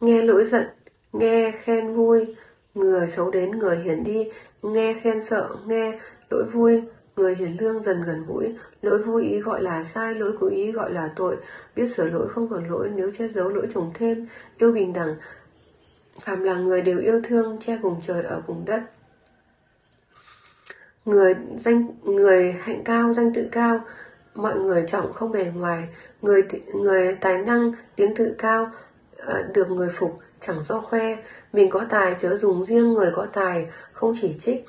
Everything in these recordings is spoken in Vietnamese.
nghe lỗi giận, nghe khen vui, người xấu đến người hiền đi, nghe khen sợ, nghe lỗi vui, người hiền lương dần gần gũi, lỗi vui ý gọi là sai, lỗi cố ý gọi là tội, biết sửa lỗi không còn lỗi, nếu che giấu lỗi trồng thêm, yêu bình đẳng, phàm là người đều yêu thương, che cùng trời ở cùng đất. Người danh người hạnh cao, danh tự cao, mọi người trọng không bề ngoài, người người tài năng, tiếng tự cao, ờ, được người phục chẳng do khoe, mình có tài chớ dùng riêng người có tài, không chỉ trích.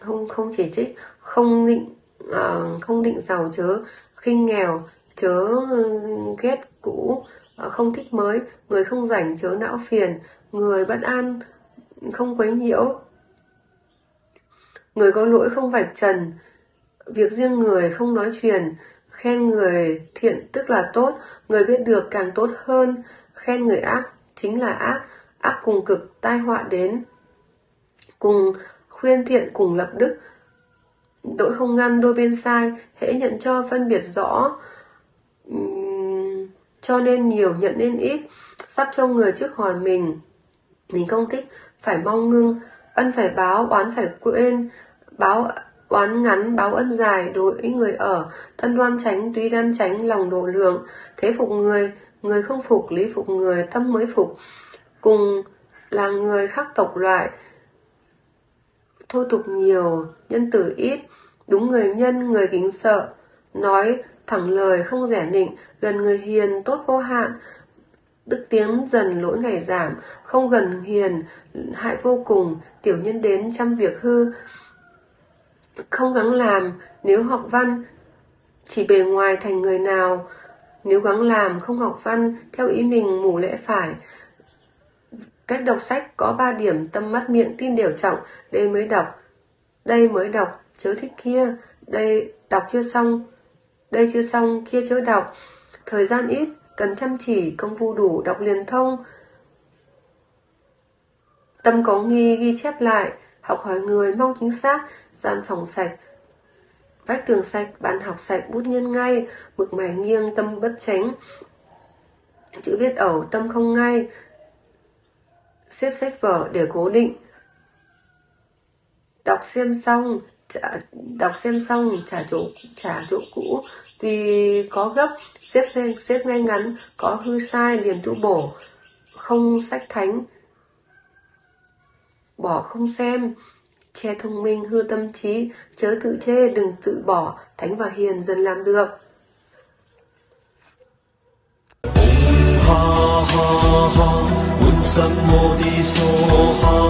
Không không chỉ trích không định ờ, không định giàu chớ khinh nghèo chớ ghét cũ ờ, không thích mới. Người không rảnh chớ não phiền. Người bất an không quấy nhiễu người có lỗi không vạch trần việc riêng người không nói truyền khen người thiện tức là tốt người biết được càng tốt hơn khen người ác chính là ác ác cùng cực tai họa đến cùng khuyên thiện cùng lập đức. Tội không ngăn đôi bên sai hễ nhận cho phân biệt rõ uhm, cho nên nhiều nhận nên ít sắp cho người trước hỏi mình mình không thích phải mong ngưng ân phải báo oán phải quên báo oán ngắn báo ân dài đối người ở. Thân đoan tránh tuy đan tránh lòng độ lượng. Thế phục người người không phục lý phục người tâm mới phục. Cùng là người khác tộc loại thô tục nhiều, nhân tử ít, đúng người nhân, người kính sợ, nói thẳng lời không rẻ nịnh, gần người hiền, tốt vô hạn, đức tiến dần lỗi ngày giảm, không gần hiền, hại vô cùng, tiểu nhân đến trăm việc hư, không gắng làm, nếu học văn, chỉ bề ngoài thành người nào, nếu gắng làm, không học văn, theo ý mình mù lẽ phải, Cách đọc sách có 3 điểm tâm mắt miệng tin đều trọng, đây mới đọc. Đây mới đọc, chớ thích kia, đây đọc chưa xong, đây chưa xong, kia chớ đọc. Thời gian ít, cần chăm chỉ, công phu đủ, đọc liền thông. Tâm có nghi ghi chép lại, học hỏi người mong chính xác, gian phòng sạch, vách tường sạch, bàn học sạch, bút nghiêng ngay, mực mài nghiêng, tâm bất tránh. Chữ viết ẩu, tâm không ngay, xếp sách vở để cố định. Đọc xem xong, trả, đọc xem xong trả chỗ trả chỗ cũ, tuy có gấp, xếp xếp, xếp ngay ngắn, có hư sai liền tu bổ, không sách thánh, bỏ không xem, che thông minh hư tâm trí, chớ tự chê đừng tự bỏ, thánh và hiền dần làm được. ha ha ha,